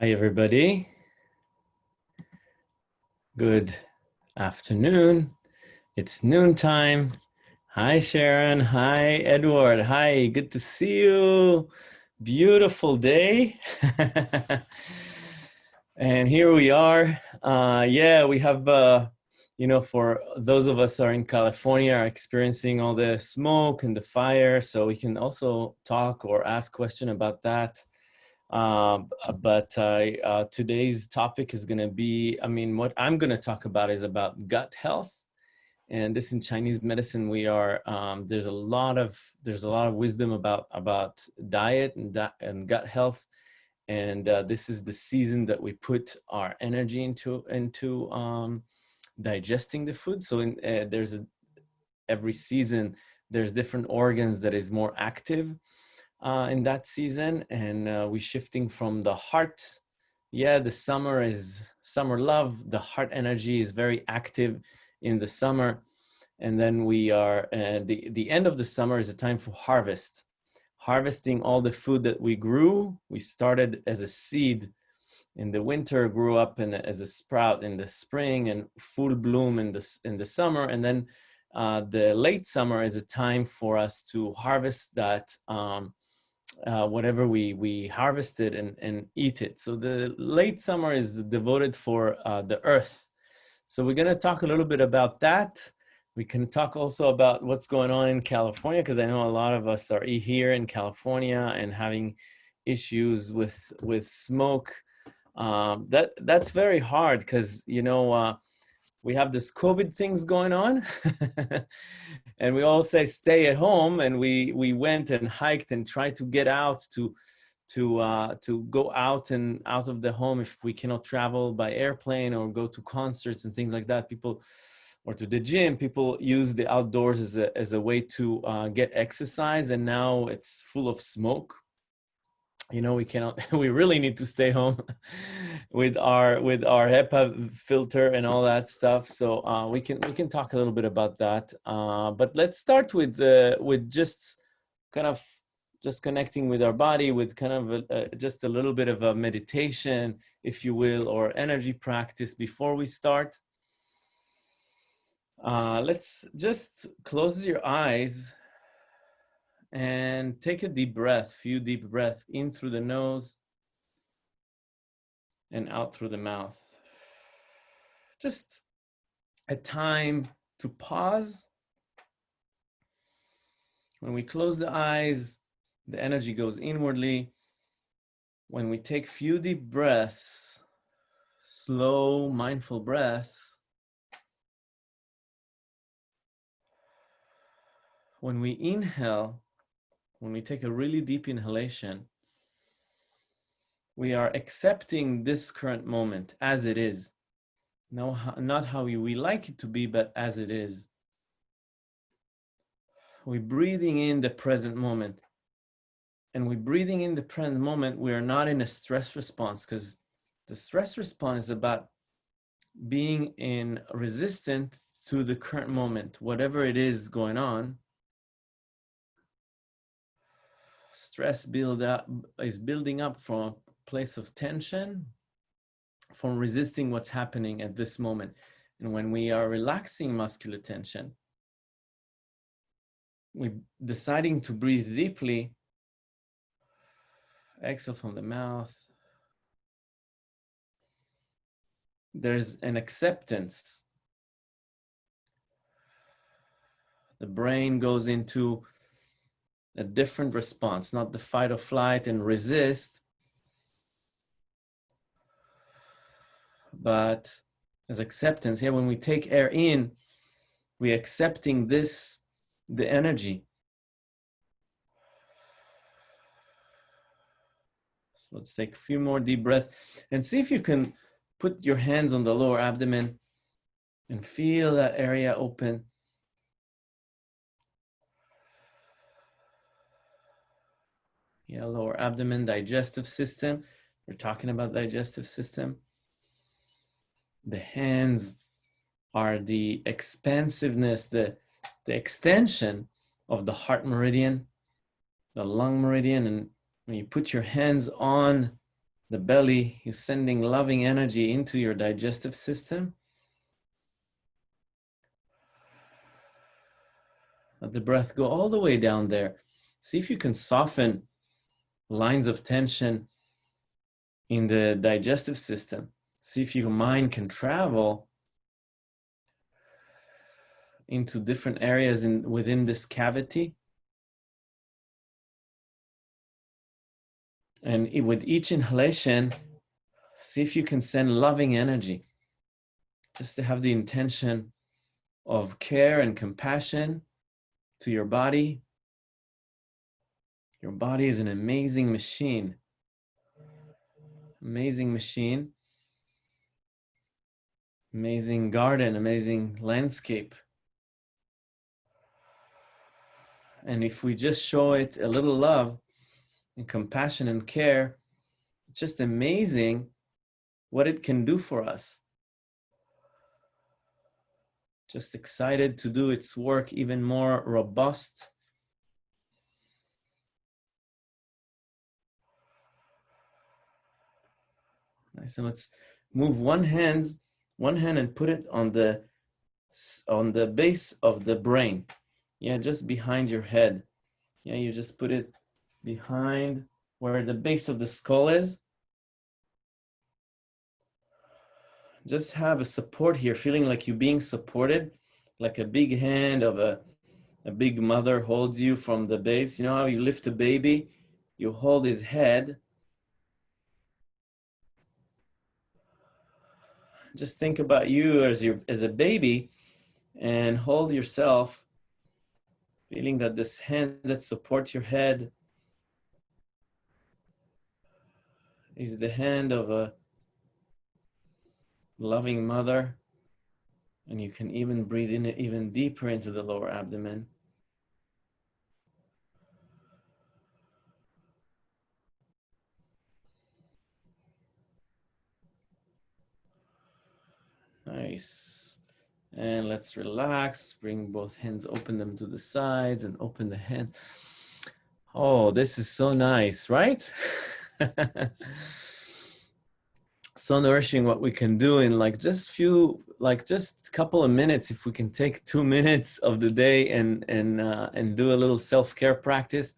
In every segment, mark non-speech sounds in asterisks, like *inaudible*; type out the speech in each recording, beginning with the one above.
Hi, everybody. Good afternoon. It's noontime. Hi, Sharon. Hi, Edward. Hi, good to see you. Beautiful day. *laughs* and here we are. Uh, yeah, we have, uh, you know, for those of us are in California are experiencing all the smoke and the fire. So we can also talk or ask question about that. Uh, but uh, uh, today's topic is going to be, I mean, what I'm going to talk about is about gut health. And this in Chinese medicine, we are, um, there's a lot of, there's a lot of wisdom about, about diet and, and gut health. And uh, this is the season that we put our energy into, into um, digesting the food. So in, uh, there's a, every season, there's different organs that is more active uh, in that season and uh, we shifting from the heart. Yeah the summer is summer love. The heart energy is very active in the summer. And then we are uh, the the end of the summer is a time for harvest. Harvesting all the food that we grew. We started as a seed in the winter grew up in, as a sprout in the spring and full bloom in the in the summer. And then uh, the late summer is a time for us to harvest that um, uh, whatever we we harvested and and eat it. So the late summer is devoted for uh, the earth. So we're going to talk a little bit about that. We can talk also about what's going on in California because I know a lot of us are here in California and having issues with with smoke. Um, that that's very hard because you know uh, we have this COVID things going on *laughs* and we all say stay at home and we, we went and hiked and tried to get out to, to, uh, to go out and out of the home if we cannot travel by airplane or go to concerts and things like that. People, or to the gym, people use the outdoors as a, as a way to uh, get exercise and now it's full of smoke you know we cannot *laughs* we really need to stay home *laughs* with our with our HEPA filter and all that stuff. So uh, we can we can talk a little bit about that. Uh, but let's start with uh, with just kind of just connecting with our body with kind of a, a, just a little bit of a meditation if you will or energy practice before we start. Uh, let's just close your eyes and take a deep breath, few deep breath in through the nose and out through the mouth. Just a time to pause. When we close the eyes, the energy goes inwardly. When we take few deep breaths, slow, mindful breaths, when we inhale, when we take a really deep inhalation, we are accepting this current moment as it is. No, not how we, we like it to be, but as it is. We're breathing in the present moment. And we're breathing in the present moment, we are not in a stress response because the stress response is about being in resistant to the current moment, whatever it is going on, stress build up is building up from a place of tension, from resisting what's happening at this moment. And when we are relaxing muscular tension, we're deciding to breathe deeply, exhale from the mouth. There's an acceptance. The brain goes into a different response, not the fight or flight and resist, but as acceptance. Here, when we take air in, we're accepting this, the energy. So let's take a few more deep breaths and see if you can put your hands on the lower abdomen and feel that area open. Yeah, lower abdomen, digestive system. We're talking about digestive system. The hands are the expansiveness, the, the extension of the heart meridian, the lung meridian. And when you put your hands on the belly, you're sending loving energy into your digestive system. Let the breath go all the way down there. See if you can soften lines of tension in the digestive system. See if your mind can travel into different areas in within this cavity. And with each inhalation, see if you can send loving energy. Just to have the intention of care and compassion to your body. Your body is an amazing machine. Amazing machine. Amazing garden, amazing landscape. And if we just show it a little love and compassion and care, it's just amazing what it can do for us. Just excited to do its work even more robust. And let's move one hand, one hand and put it on the on the base of the brain. Yeah, just behind your head. Yeah, you just put it behind where the base of the skull is. Just have a support here, feeling like you're being supported, like a big hand of a, a big mother holds you from the base. You know how you lift a baby? You hold his head. Just think about you as, your, as a baby and hold yourself Feeling that this hand that supports your head is the hand of a loving mother. And you can even breathe in even deeper into the lower abdomen. Nice. And let's relax, bring both hands, open them to the sides and open the hand. Oh, this is so nice, right? *laughs* so nourishing what we can do in like just few, like just a couple of minutes, if we can take two *laughs* minutes of the day and, and, uh, and do a little self-care practice.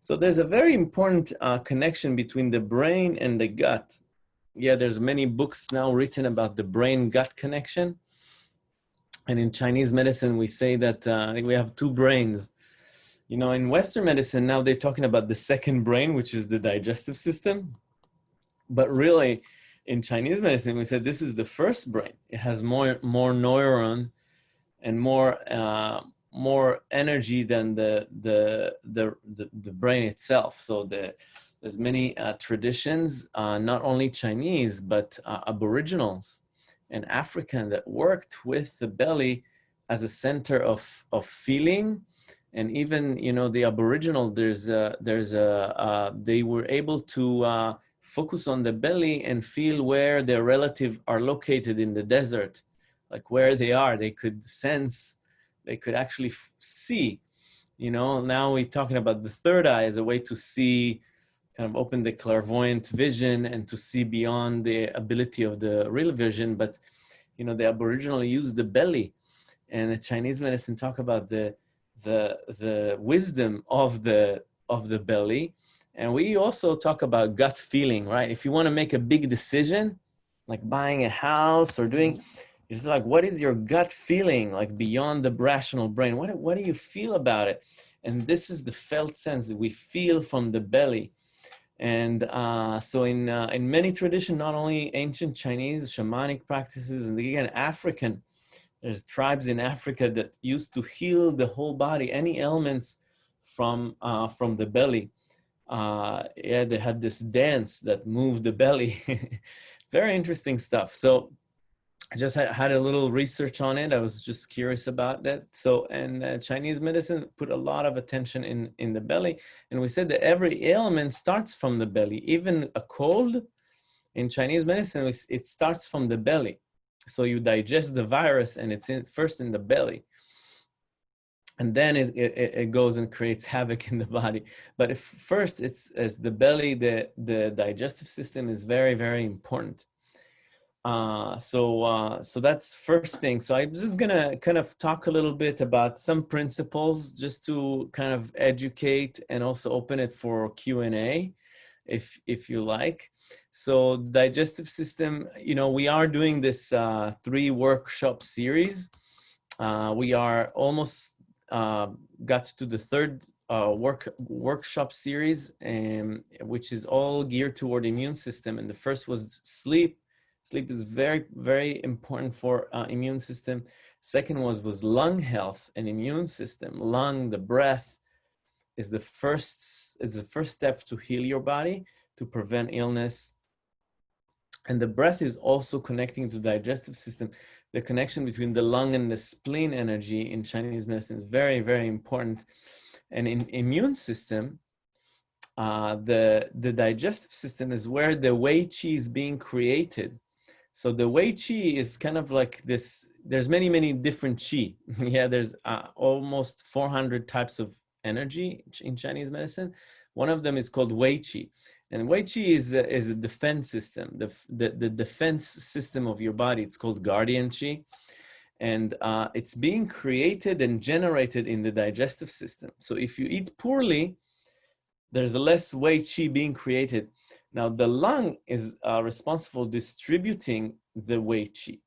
So there's a very important uh, connection between the brain and the gut. Yeah, there's many books now written about the brain-gut connection and in Chinese medicine, we say that uh, we have two brains. You know, in Western medicine, now they're talking about the second brain, which is the digestive system. But really, in Chinese medicine, we said this is the first brain. It has more, more neuron and more, uh, more energy than the, the, the, the, the brain itself. So the, there's many uh, traditions, uh, not only Chinese, but uh, aboriginals and African that worked with the belly as a center of, of feeling. And even, you know, the Aboriginal, there's a, there's a, uh, they were able to uh, focus on the belly and feel where their relative are located in the desert, like where they are, they could sense, they could actually see, you know, now we're talking about the third eye as a way to see kind of open the clairvoyant vision and to see beyond the ability of the real vision. But, you know, the Aboriginal used the belly and the Chinese medicine talk about the, the, the wisdom of the, of the belly. And we also talk about gut feeling, right? If you want to make a big decision, like buying a house or doing, it's like, what is your gut feeling like beyond the rational brain? What, what do you feel about it? And this is the felt sense that we feel from the belly. And uh, so in, uh, in many traditions, not only ancient Chinese shamanic practices, and again, African, there's tribes in Africa that used to heal the whole body, any ailments from, uh, from the belly. Uh, yeah, they had this dance that moved the belly. *laughs* Very interesting stuff. So I just had had, a little research on it. I was just curious about that. So, and uh, Chinese medicine put a lot of attention in, in the belly. And we said that every ailment starts from the belly. Even a cold in Chinese medicine, it starts from the belly. So you digest the virus and it's in, first in the belly. and then it, it, it, goes and creates havoc *laughs* in the body. But if first it's as the belly, the, the digestive system is very, very important. Uh, so, uh, so that's first thing. So I'm just gonna kind of talk a little bit about some principles just to kind of educate and also open it for Q&A if, if you like. So digestive system, you know, we are doing this uh, three workshop series. Uh, we are almost uh, got to the third uh, work workshop series, um, which is all geared toward immune system. And the first was sleep. Sleep is very, very important for uh, immune system. Second was was lung health and immune system. Lung, the breath, is the first is the first step to heal your body to prevent illness. And the breath is also connecting to digestive system the connection between the lung and the spleen energy in Chinese medicine is very, very important. And in immune system, uh, the, the digestive system is where the Wei Qi is being created. So the Wei Qi is kind of like this, there's many, many different Qi. *laughs* yeah, there's uh, almost 400 types of energy in Chinese medicine. One of them is called Wei Qi. And Wei Qi is a, is a defense system, the, the, the defense system of your body. It's called Guardian Qi. And uh, it's being created and generated in the digestive system. So if you eat poorly, there's less Wei Qi being created. Now the lung is uh, responsible distributing the Wei Qi.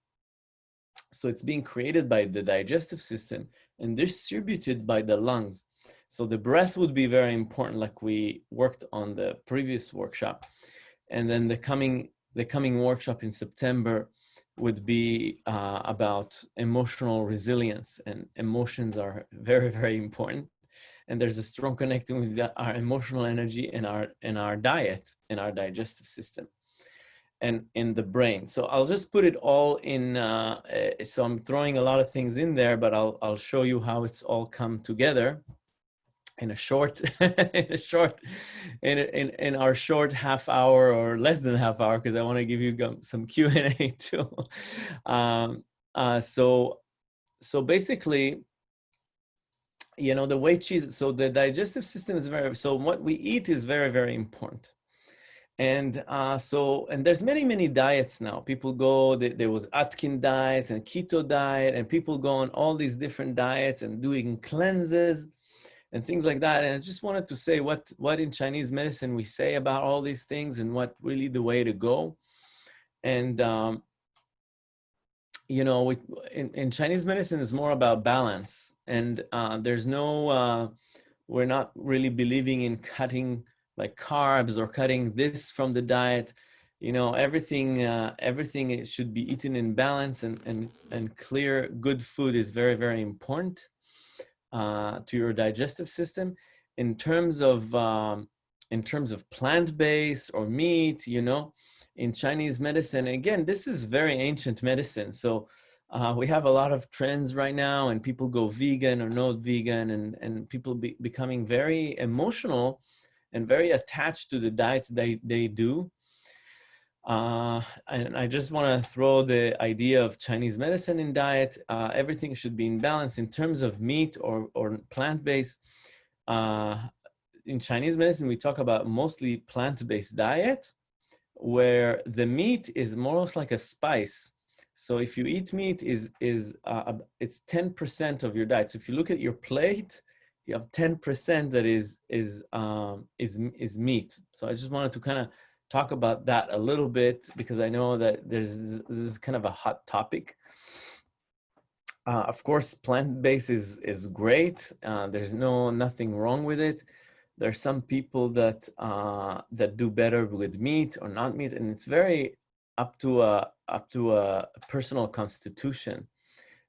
So it's being created by the digestive system and distributed by the lungs. So the breath would be very important, like we worked on the previous workshop. And then the coming, the coming workshop in September would be uh, about emotional resilience and emotions are *laughs* very, very important. And there's a strong connection with our emotional energy and our, and our diet and our digestive system and in the brain. So I'll just put it all in, uh, eh, so I'm throwing a lot of things in there, but I'll, I'll show you how it's all come together in a short *laughs* in a short in, in in our short half hour or less than half hour because i want to give you some *laughs* q and a too um, uh, so so basically you know the Wei Qi so the digestive system is very so what we eat is very very important and uh, so and there's many many diets now people go there was Atkins diets and keto diet and people go on all these different diets and doing cleanses and things like that. And I just wanted to say what, what in Chinese medicine we say about all these things and what really the way to go. And, um, you know, we, in, in Chinese medicine is more about balance and uh, there's no, uh, we're not really believing in cutting like carbs or cutting this from the diet. You know, everything, uh, everything should be eaten in balance and, and, and clear good food is very, very important uh, to your digestive system in terms of um, in terms of plant-based or meat you know in chinese medicine again this is very ancient medicine so uh, we have a lot of trends right now and people go vegan or not vegan and and people be becoming very emotional and very attached to the diets they they do uh, and I just want to throw the idea of Chinese medicine in diet. Uh, everything should be in balance in terms of meat or, or plant-based. Uh, in Chinese medicine, we talk about mostly plant-based diet, where the meat is more or less like a spice. So if you eat meat, is is uh, it's 10% of your diet. So if you look at your plate, you have 10% that is is um, is is meat. So I just wanted to kind of talk about that a little bit because I know that there's this is kind of a hot topic. Uh, of course, plant-based is is great. Uh, there's no nothing wrong with it. There's some people that uh, that do better with meat or not meat, and it's very up to a up to a personal constitution.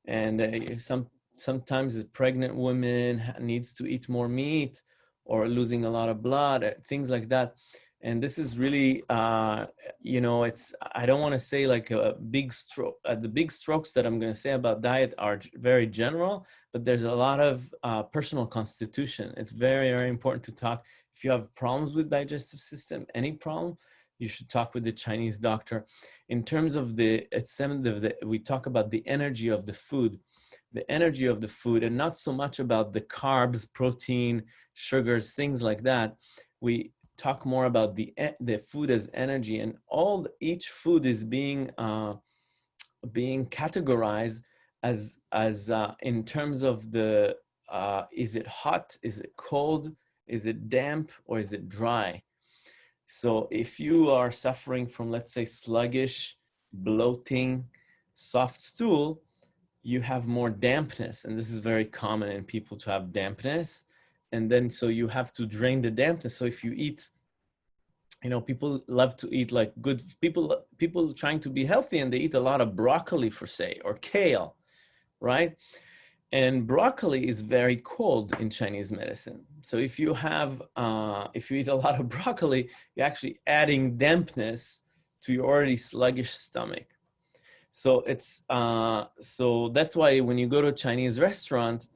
And uh, some sometimes a pregnant woman needs to eat more meat or losing a lot of blood, uh, things like that and this is really uh, you know it's i don't want to say like a big stroke uh, the big strokes that i'm going to say about diet are very general but there's a lot of uh, personal constitution. It's very very important to talk. If you have problems with digestive system any problem you should talk with the chinese doctor. In terms of the extent of the we talk about the energy of the food. The energy of the food and not so much about the carbs, protein, sugars, things like that. We talk more about the, the food as energy and all each food is being, uh, being categorized as, as uh, in terms of the, uh, is it hot, is it cold, is it damp, or is it dry? So if you are suffering from, let's say, sluggish, bloating, soft stool, you have more dampness. And this is very common in people to have dampness. And then, so you have to drain the dampness. So if you eat, you know, people love to eat like good people, people trying to be healthy and they eat a lot of broccoli for say, or kale, right? And broccoli is very cold in Chinese medicine. So if you have, uh, if you eat a lot of *laughs* broccoli, you're actually adding dampness to your already sluggish stomach. So it's, uh, so that's why when you go to a Chinese restaurant,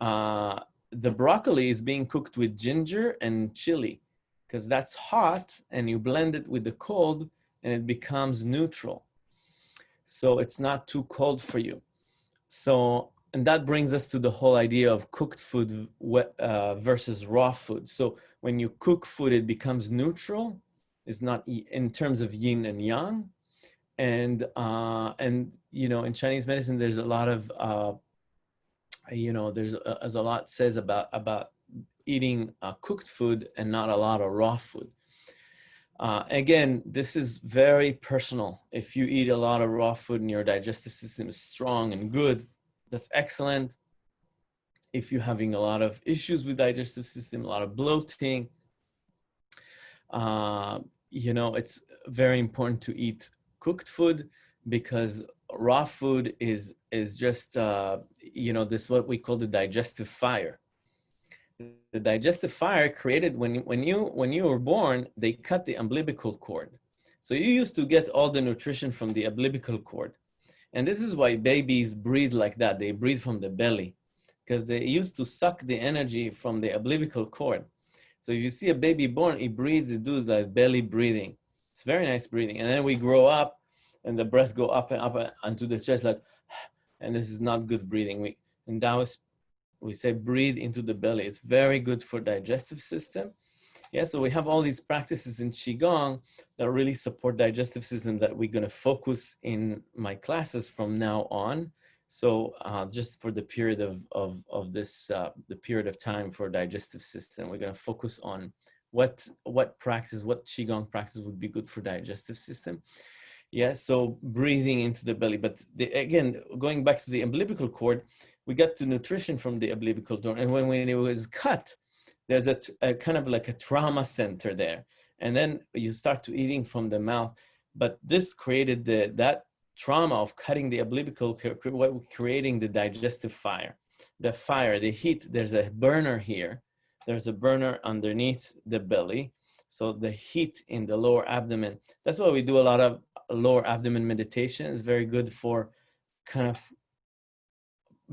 uh, the broccoli is being cooked with ginger and chili because that's hot and you blend it with the cold and it becomes neutral. So it's not too cold for you. So and that brings us to the whole idea of cooked food uh, versus raw food. So when you cook food, it becomes neutral. It's not in terms of yin and yang. And, uh, and you know, in Chinese medicine, there's a lot of, uh, you know, there's a, there's a lot says about, about eating uh, cooked food and not a lot of raw food. Uh, again, this is very personal. If you eat a lot of raw food and your digestive system is strong and good, that's excellent. If you're having a lot of issues with digestive system, a lot of bloating, uh, you know, it's very important to eat cooked food because raw food is is just uh, you know this what we call the digestive fire. The digestive fire created when when you when you were born, they cut the umbilical cord. So you used to get all the nutrition from the umbilical cord. And this is why babies breathe like that. They breathe from the belly because they used to suck the energy from the umbilical cord. So if you see a baby born, it breathes, it does like belly breathing. It's very nice breathing. And then we grow up and the breath go up and up onto the chest like, and this is not good breathing. We, in Taoist, we say breathe into the belly. It's very good for digestive system. Yeah, so we have all these practices in Qigong that really support digestive system that we're gonna focus in my classes from now on. So uh, just for the period of, of, of this, uh, the period of time for digestive system, we're gonna focus on what, what practice, what Qigong practice would be good for digestive system. Yeah, so breathing into the belly. But the, again, going back to the umbilical cord, we got to nutrition from the umbilical cord. And when, when it was cut, there's a, a, kind of like a trauma center there. And then you start to eating from the mouth. But this created the, that trauma of cutting the umbilical, creating the digestive fire. The fire, the heat, there's a burner here. There's a burner underneath the belly. So the heat in the lower abdomen, that's why we do a lot of lower abdomen meditation. It's very good for kind of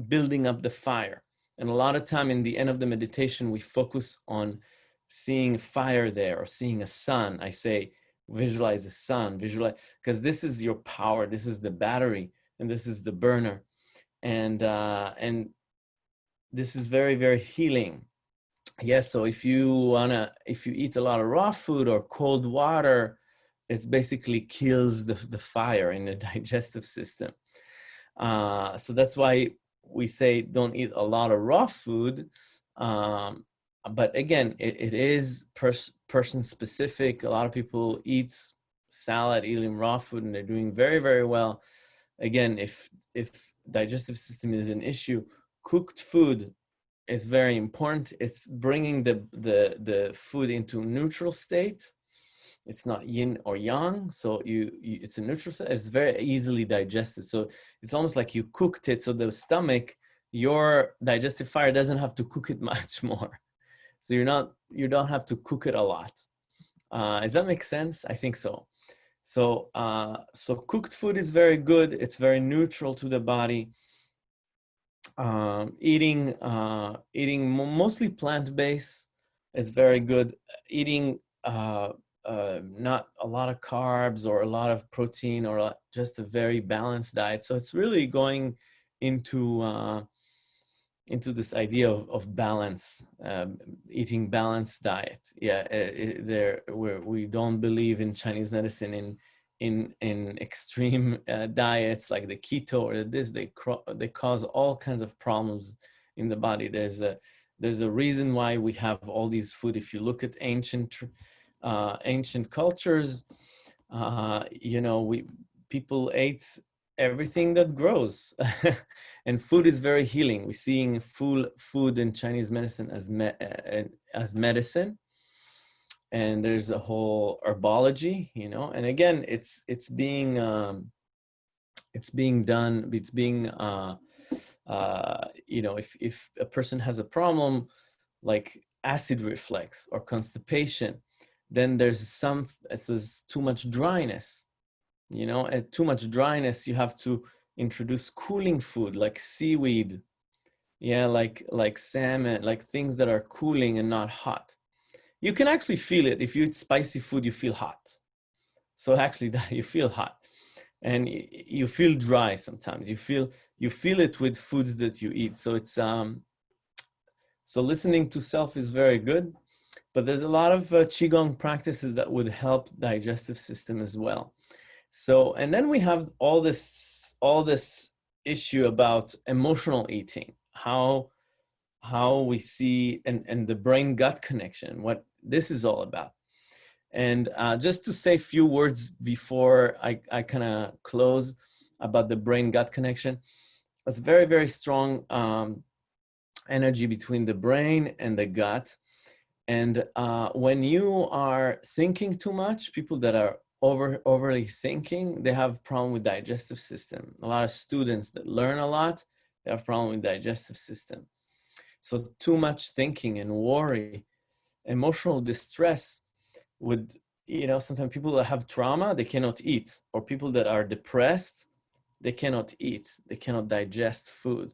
building up the fire. And a lot of time in the end of the meditation, we focus on seeing fire there or seeing a sun. I say, visualize the sun, visualize, because this is your power. This is the battery and this is the burner. And, uh, and this is very, very healing. Yes, so if you wanna, if you eat a lot of raw food or cold water, it basically kills the, the fire in the *laughs* digestive system. Uh, so that's why we say don't eat a lot of raw food. Um, but again, it, it is pers person specific. A lot of people eat salad, eating raw food, and they're doing very, very well. Again, if if digestive system is an issue, cooked food is very important. It's bringing the the the food into neutral state. It's not yin or yang so you, you, it's a neutral set it's very easily digested. So it's almost like you cooked it so the stomach your digestive fire doesn't have to cook it *laughs* much more. So you're not you don't have to cook it a lot. Uh, does that make sense? I think so. So uh, so cooked food is very good. It's very neutral to the body um, eating uh, eating mostly plant-based is very good eating uh, uh, not a lot of carbs or a lot of protein or just a very balanced diet. So it's really going into uh, into this idea of, of balance, um, eating balanced diet. Yeah, uh, it, there where we don't believe in Chinese medicine in in in extreme uh, diets like the keto or this. They they cause all kinds of problems in the body. There's a there's a reason why we have all these food. If you look at ancient uh, ancient cultures, uh, you know, we people ate everything that grows *laughs* and food is very healing we're seeing full food in chinese medicine as me uh, as medicine and there's a whole herbology you know and again it's it's being um it's being done it's being uh uh you know if if a person has a problem like acid reflux or constipation then there's some it says too much dryness you know at too much dryness you have to introduce cooling food like seaweed yeah like like salmon like things that are cooling and not hot you can actually feel it. If you eat spicy food you feel hot. So *laughs* actually *laughs* you feel hot. And you feel dry sometimes. You feel you feel it with foods that you eat. So it's um so listening to self is very good. But there's a lot of uh, qigong practices that would help digestive system as well. So, and then we have all this, all this issue about emotional eating, how, how we see, and, and the brain gut connection, what this is all about. And uh, just to say a few words before I, I kind of close about the brain gut connection, it's very, very strong um, energy between the brain and the gut. And uh, when you are thinking too much, people that are over overly thinking, they have problem with digestive system. A lot of students that learn a lot, they have problem with digestive system. So too much thinking and worry, emotional distress would, you know, sometimes people that have trauma, they cannot eat, or people that are depressed, they cannot eat, they cannot digest food.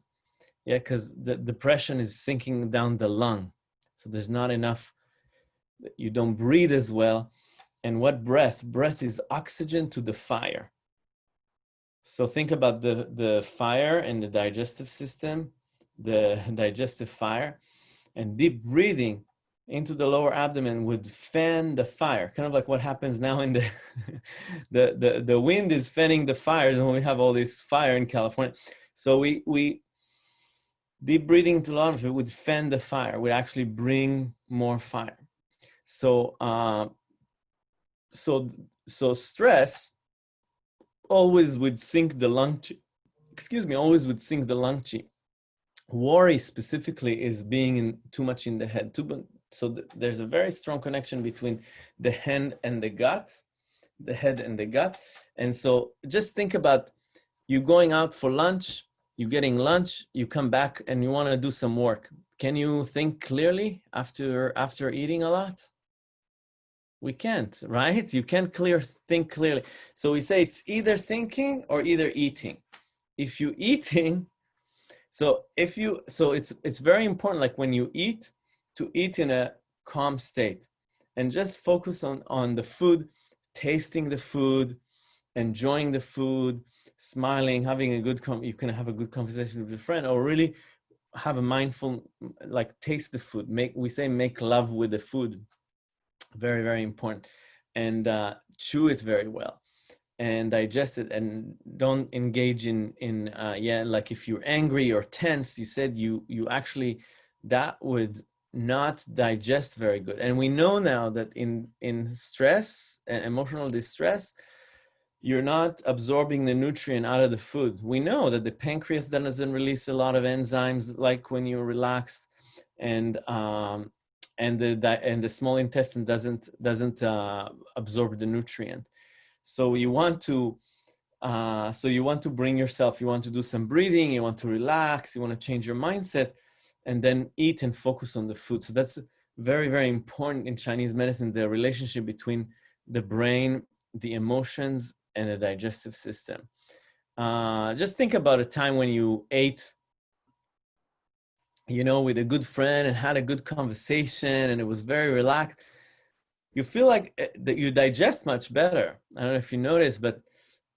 Yeah, because the depression is sinking down the lung. So there's not enough, you don't breathe as well and what breath? Breath is oxygen to the fire. So think about the, the fire and the digestive system, the *laughs* digestive fire, and deep breathing into the lower abdomen would fan the fire, kind of like what happens now in the, *laughs* the, the, the wind is fanning the fires and we have all this fire in California. So we, we deep breathing into the of it would fan the fire, would actually bring more fire. So uh, so so stress always would sink the lung chi, excuse me always would sink the lung chi worry specifically is being in too much in the head too so th there's a very strong connection between the hand and the gut the head and the gut. And so just think about you going out for lunch you getting lunch you come back and you want to do some work. Can you think clearly after after eating a lot? We can't right? You can't clear think clearly. So we say it's either thinking or either eating. If you eating so if you so it's it's very important like when you eat to eat in a calm state and just focus on on the food tasting the food enjoying the food smiling having a good com you can have a good conversation with a friend or really have a mindful like taste the food make we say make love with the food very, very important. And uh, chew it very well and digest it and don't engage in, in uh, yeah, like if you're angry or tense, you said you, you actually, that would not digest very good. And we know now that in, in stress and emotional distress, you're not absorbing the nutrient out of the food. We know that the pancreas doesn't release a lot of enzymes like when you're relaxed and um, and the and the small intestine doesn't doesn't uh, absorb the nutrient. So you want to uh, so you want to bring yourself. You want to do some breathing. You want to relax. You want to change your mindset, and then eat and focus on the food. So that's very very important in Chinese medicine. The relationship between the brain, the emotions, and the digestive system. Uh, just think about a time when you ate you know, with a good friend and had a good conversation and it was very relaxed, you feel like eh, that you digest much better. I don't know if you notice, but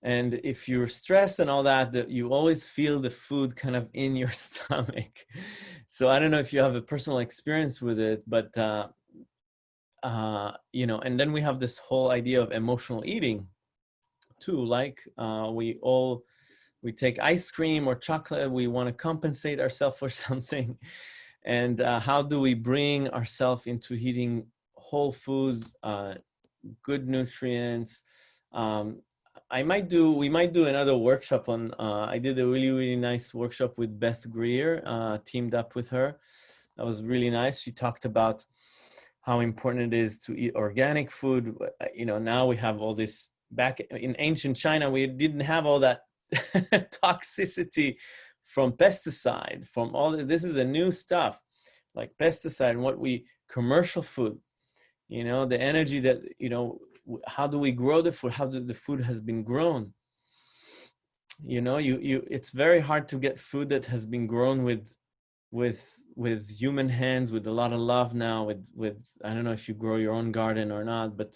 and if you're stressed and all that, that you always feel the food kind of in your *laughs* stomach. So I don't know if you have a personal experience with it, but uh, uh, you know, and then we have this whole idea of emotional eating too. Like uh, we all we take ice cream or chocolate, we want to compensate ourselves for *laughs* something, and uh, how do we bring ourselves into eating whole foods, uh, good nutrients? Um, I might do, we might do another workshop on, uh, I did a really, really nice workshop with Beth Greer, uh, teamed up with her. That was really nice. She talked about how important it is to eat organic food. Uh, you know, now we have all this back in ancient China, we didn't have all that *laughs* toxicity from pesticide, from all this, this is a new stuff like pesticide and what we commercial food, you know, the energy that, you know, how do we grow the food? How do the food has been grown? You know you you it's very hard to get food that has been grown with with with human hands with a lot of love now with with i don't know if you grow your own garden or not but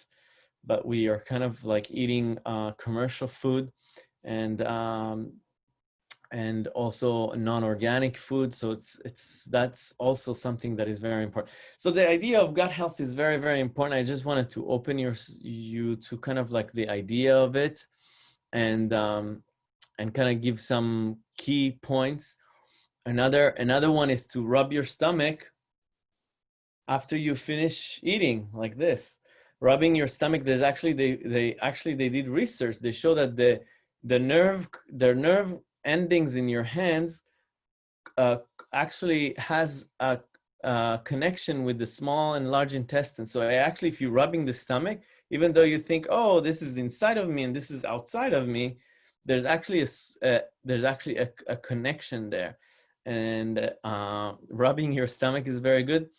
but we are kind of like eating uh commercial food. And um and also non-organic food so it's it's that's also something that is very important. So the idea of gut health is very very important. I just wanted to open your you to kind of like the idea of it and um and kind of give some key points. Another another one is to rub your stomach after you finish eating like this. Rubbing your stomach there's actually they they actually they did research. They show that the the nerve the nerve endings in your hands uh, actually has a, a, connection with the small and large intestine. So actually, if you're rubbing the stomach, even though you think, oh, this is inside of me and this is outside of me, there's actually a, uh, there's actually a, a, connection there. And uh, rubbing your stomach is very good.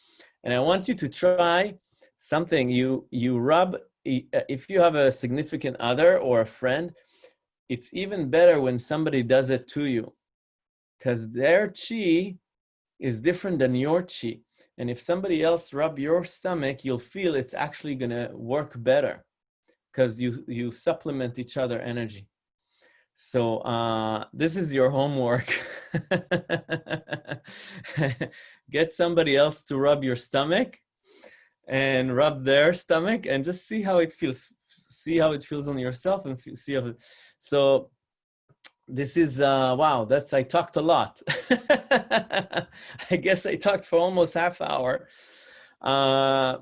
And I want you to try something you you rub if you have a significant other or a friend it's even better when somebody does it to you because their chi is different than your chi. And if somebody else rub your stomach, you'll feel it's actually going to work better because you, you supplement each other energy. So uh, this is your homework. *laughs* Get somebody else to rub your stomach and rub their stomach and just see how it feels. See how it feels on yourself and see how it, so this is, uh, wow, that's, I talked a lot. *laughs* I guess I talked for almost half hour. Uh,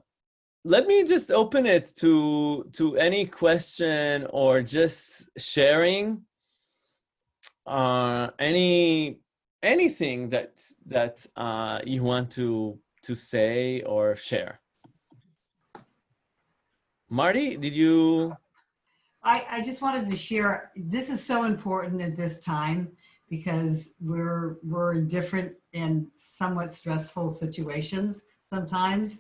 let me just open it to, to any question or just sharing uh, any, anything that, that uh, you want to, to say or share. Marty, did you? I, I just wanted to share, this is so important at this time because we're, we're in different and somewhat stressful situations sometimes.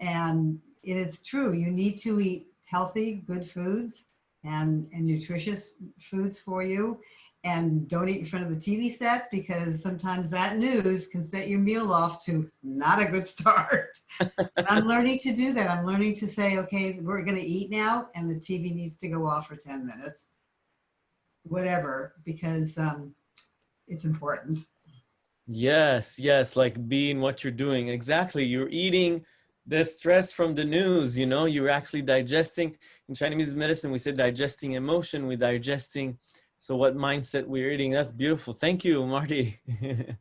And it's true, you need to eat healthy, good foods and, and nutritious foods for you and don't eat in front of the TV set because sometimes that news can set your meal off to not a good *laughs* start. I'm learning to do that. I'm learning to say, okay, we're going to eat now and the TV needs to go off for 10 minutes, whatever, because um, it's important. Yes, yes, like being what you're doing. Exactly. You're eating the stress from the news, you know, you're actually digesting. In Chinese medicine, we say digesting emotion, we're digesting so what mindset we're eating. That's beautiful. Thank you, Marty. *laughs*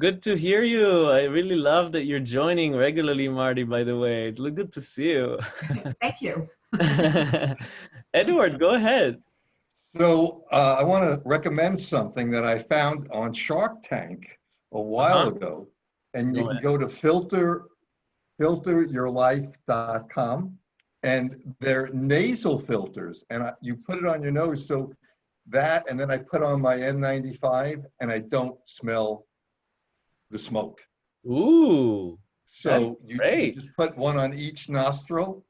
good to hear you. I really love that you're joining regularly, Marty, by the way. It's good to see you. *laughs* Thank you. *laughs* Edward, go ahead. So uh, I want to recommend something that I found on Shark Tank a while uh -huh. ago. And you go can go to filter filteryourlife.com and they're nasal filters and I, you put it on your nose so that, and then I put on my N95 and I don't smell the smoke. Ooh. So you, you, just put one on each nostril.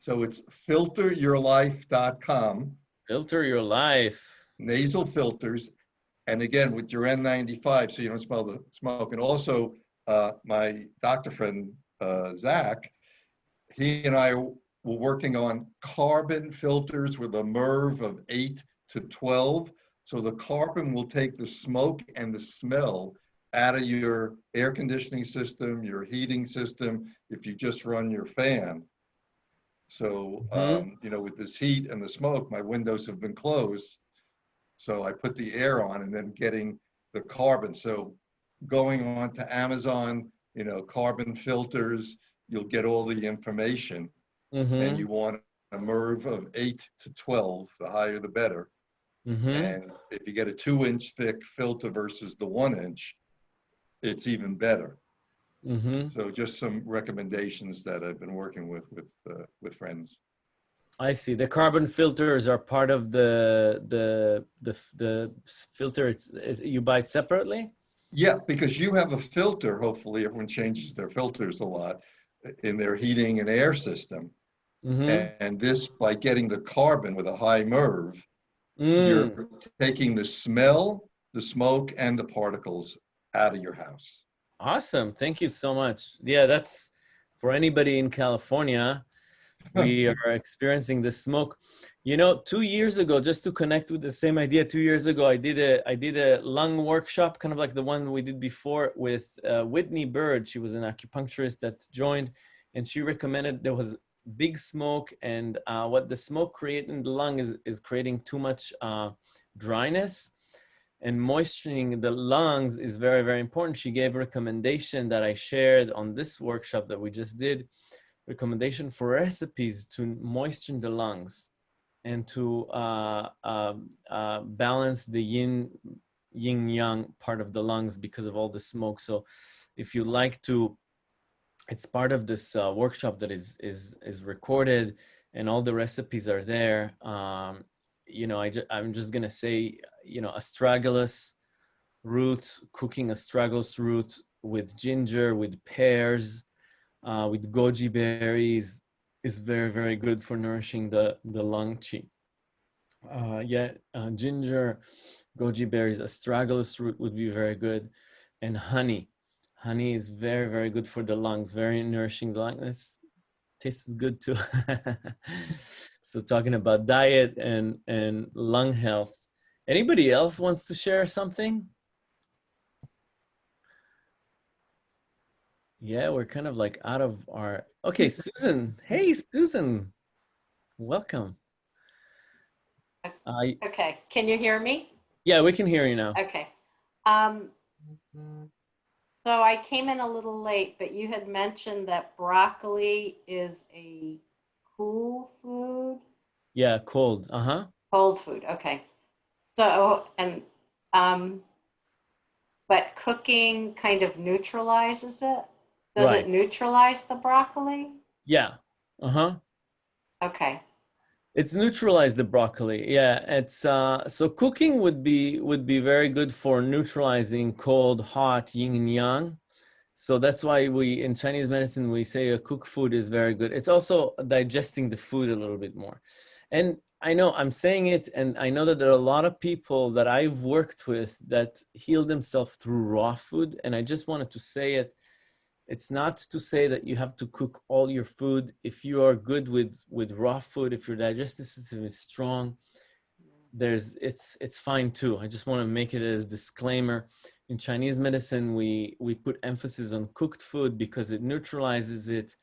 So it's filteryourlife.com. Filter your life. Nasal filters. And again, with your N95, so you don't smell the smoke. And also, uh, my doctor friend, uh, Zach, he and I were working on carbon filters with a MERV of eight to to 12. So the carbon will take the smoke and the smell out of your air conditioning system, your heating system, if you just run your fan. So, Mhm. um, you know, with this heat and the smoke, my windows have been closed. So I put the air on and then getting the carbon. So going on to Amazon, you know, carbon filters, you'll get all the information. Mm-hmm. And you want a MERV of eight to 12, the higher the better. Mm-hmm. And if you get a two inch thick filter versus the one inch, it's even better. Mm-hmm. So just some recommendations that I've been working with, with, uh, with friends. I see. The carbon filters are part of the the the the filter. It's, it, you buy it separately. Yeah, because you have a filter, hopefully everyone changes their filters a lot in their heating and air system. Mm-hmm. And this, by getting the carbon with a high MERV, Mm. you're taking the smell, the smoke, and the particles out of your house. Awesome. Thank you so much. Yeah, that's for anybody in California. *laughs* We are experiencing the smoke. You know, two years ago, just to connect with the same idea, two years ago, I did a I did a lung workshop, kind of like the one we did before with uh, Whitney Bird. She was an acupuncturist that joined, and she recommended there was big smoke, and uh, what the smoke create in the lung is is creating too much uh, dryness and moisturizing the lungs is very, very important. She gave a recommendation that I shared on this workshop that we just did, recommendation for recipes to moisten the lungs and to uh, um, uh, balance the yin, yin yang part of the lungs because of all the smoke. So if you like to, it's part of this uh, workshop that is, is, is recorded and all the recipes are there. Um, you know, I ju I'm just gonna say, you know, astragalus root, cooking astragalus root with ginger, with pears, uh, with goji berries is very, very good for nourishing the, the lung chi. Uh, yeah, uh, ginger, goji berries, astragalus root would be very good. And honey. Honey is very, very good for the lungs, very nourishing the lungs. Tastes good too. *laughs* so talking about diet and, and lung health. Anybody else wants to share something? Yeah, we're kind of like out of our, okay, *laughs* Susan. Hey, Susan, welcome. Uh, Okay, can you hear me? yeah, we can hear you now. Okay. Um, so I came in a little late, but you had mentioned that broccoli is a cool food, Yeah, cold. Uh-huh. cold food. Okay. So, and, um, but cooking kind of neutralizes it? Does Right. it neutralize the broccoli? Yeah. Uh-huh. Okay. It's neutralize the broccoli. Yeah, it's uh so cooking would be would be very good for neutralizing cold, hot, yin and yang. So that's why we in Chinese medicine we say a cooked food is very good. It's also digesting the food a little bit more. And I know I'm saying it and I know that there are a lot of people that I've worked with that heal themselves through raw food and I just wanted to say it it's not to say that you have to cook all your food. If you are good with with raw food if your digestive system is strong there's it's it's fine too. I just want to make it as disclaimer. In chinese medicine we we put emphasis on cooked food because it neutralizes it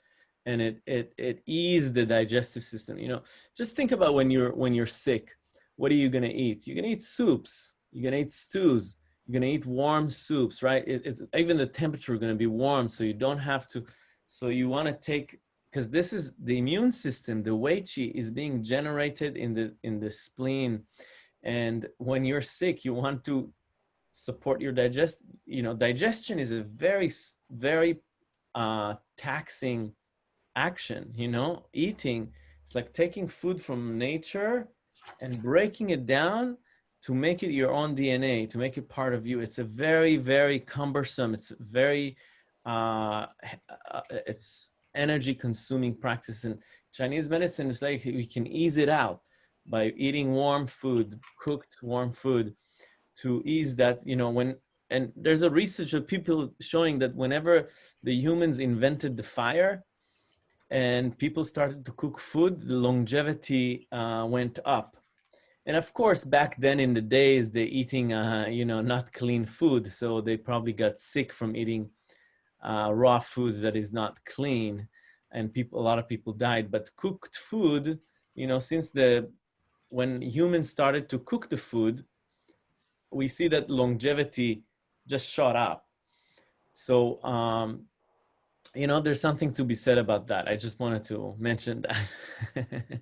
and it it it eases the digestive system. You know just think about when you're when you're sick what are you going to eat? You're going to eat soups. You're going to eat stews you're to eat warm soups right? It, it's even the temperature going to be warm so you don't have to so you want to take because this is the immune system the wei qi is being generated in the in the spleen. And when you're sick you want to support your digest you know digestion is a very very uh taxing action you know? Eating it's like taking food from nature and breaking it down to make it your own DNA, to make it part of you. It's a very, very cumbersome. It's very, uh, uh, it's energy consuming practice. And Chinese medicine is like we can ease it out by eating warm food, cooked warm food, to ease that. You know when and there's a research of people showing that whenever the humans invented the fire and people started to cook food, the longevity uh, went up And of course, back then in the days, they're eating, uh, you know, not clean food. So they probably got sick from eating uh, raw food that is not clean. And people, a lot of people died. But cooked food, you know, since the, when humans started to cook the food, we see that longevity just shot up. So, um, you know, there's something to be said about that. I just wanted to mention that. *laughs*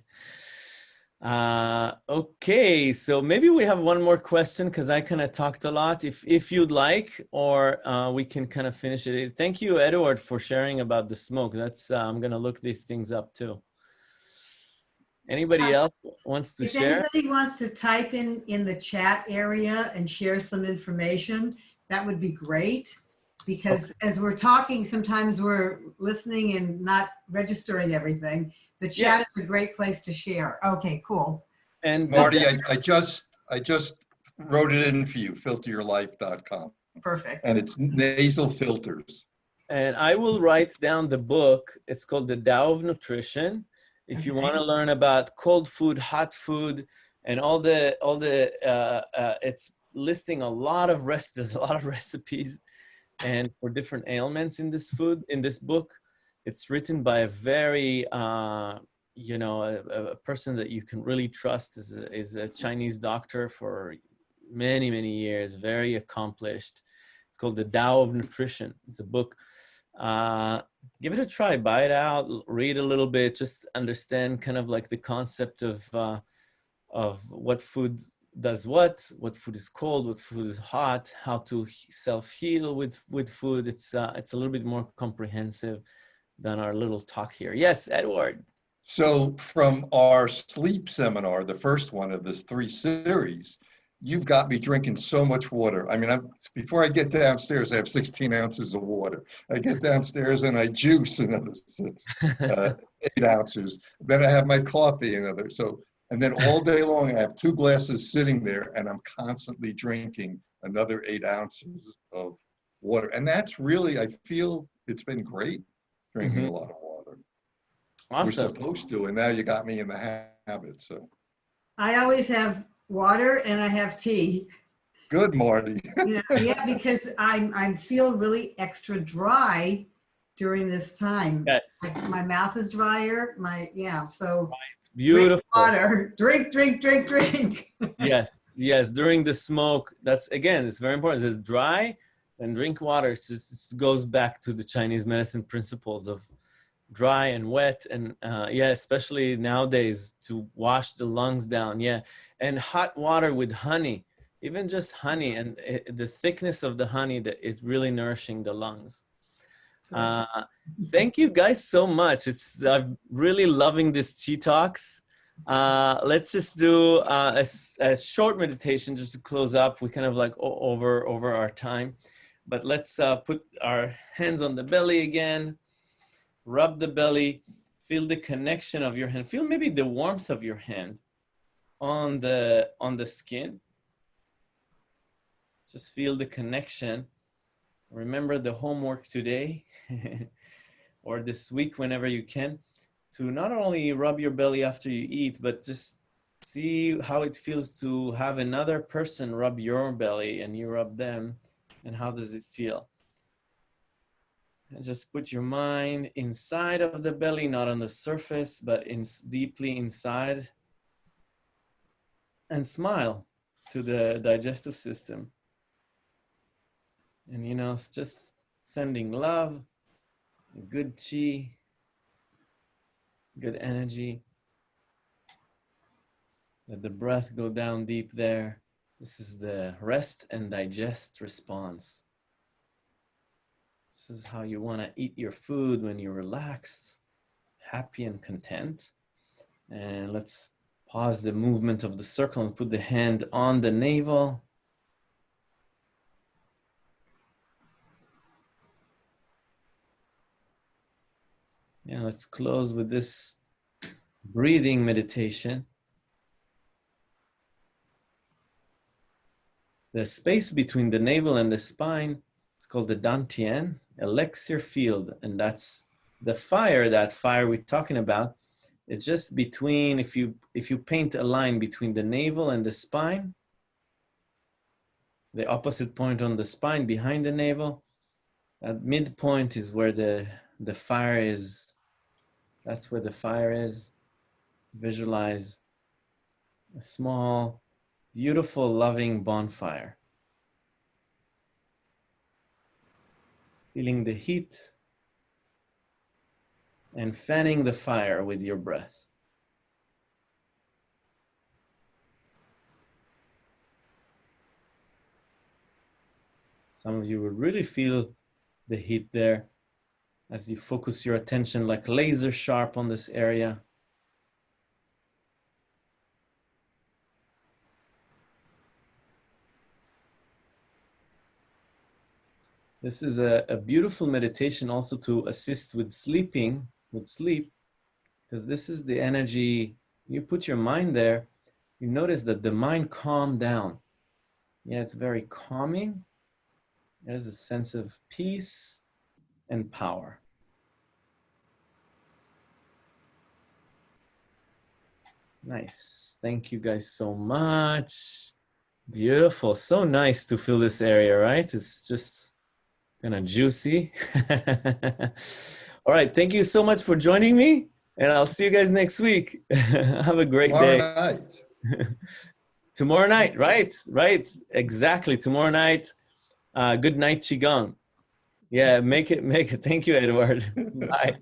uh, okay, so maybe we have one more question because I kind of talked a lot. If if you'd like, or uh, we can kind of finish it. Thank you, Edward, for sharing about the smoke. That's uh, I'm gonna look these things up too. Anybody else wants to If share? anybody wants to type in, in the chat area and share some information, that would be great. Because as we're talking, sometimes we're listening and not registering everything. The Yeah. chat is a great place to share. Okay, cool. And Marty, I, I just, I just wrote it in for you, filteryourlife.com. Perfect. And it's nasal filters. and I will write down the book. It's called The Tao of Nutrition. If you Okay. want to learn about cold food, hot food, and all the all the uh, uh, it's listing a lot of rest. *laughs* There's a lot of recipes, and for different ailments in this food in this book. It's written by a very uh, you know a, a person that you can really trust. is a, is a Chinese doctor for many many years, very accomplished. It's called The Tao of Nutrition. It's a book uh, give it a try buy it out read a little bit just understand kind of like the concept of uh, of what food does what what food is cold what food is hot how to self-heal with with food it's uh, it's a little bit more comprehensive than our little talk here yes edward So from our sleep seminar, the first one of this three series, you've got me drinking so much water. I mean, I'm, before I get downstairs, I have 16 ounces of water. I get downstairs and I juice another six, uh, *laughs* eight ounces. Then I have my coffee another. So, and then all day long, I have two glasses sitting there and I'm constantly drinking another eight ounces of water. And that's really, I feel it's been great drinking mm-hmm. a lot of water. We're supposed to, and now you got me in the ha- habit, so. I always have water and I have tea. Good, Marty. You know, *laughs* yeah, because I, I feel really extra dry during this time. yes Like my mouth is drier, my, yeah, so. drink beautiful Water, drink, drink, drink, drink. *laughs* yes yes during the smoke that's again it's very important it's dry and drink water it's just, it goes back to the chinese medicine principles of dry and wet and uh, yeah especially nowadays to wash the lungs down yeah and hot water with honey even just honey and it, the thickness of the honey that is really nourishing the lungs uh, thank you guys so much. It's I'm really loving this chi talks. Uh, let's just do uh, a, a short meditation just to close up. We kind of like over over our time, but let's uh, put our hands on the belly again. Rub the belly. Feel the connection of your hand. Feel maybe the warmth of your hand on the on the skin. Just feel the connection remember the homework today *laughs* or this week whenever you can to not only rub your belly after you eat but just see how it feels to have another person rub your belly and you rub them and how does it feel? And just put your mind inside of the belly not on the surface but in deeply inside. And smile to the digestive system. And you know just sending love good chi good energy. Let the breath go down deep there this is the rest and digest response. This is how you want to eat your food when you're relaxed happy and content. And let's pause the movement of the circle and put the hand on the navel. Yeah, let's close with this breathing meditation. The space between the navel and the spine is called the Dantian elixir field, and that's the fire. That fire we're talking about It's just between, if you, if you paint a line between the navel and the spine, the opposite point on the spine behind the navel, at midpoint is where the, the fire is. That's where the fire is. Visualize a small, beautiful, loving bonfire. Feeling the heat and fanning the fire with your breath. Some of you will really feel the heat there as you focus your attention like laser sharp on this area. This is a, a beautiful meditation also to assist with sleeping, with sleep, because this is the energy, you put your mind there, you notice that the mind calmed down. Yeah, it's very calming. There's a sense of peace and power. Nice. Thank you guys so much. Beautiful. So nice to feel this area, right? It's just kind of juicy. *laughs* All right. Thank you so much for joining me. And I'll see you guys next week. *laughs* Have a great Tomorrow day. night. *laughs* Tomorrow night, right? Right. Exactly. Tomorrow night. Uh, good night, Qigong. Yeah, make it, make it. Thank you, Edward. Bye.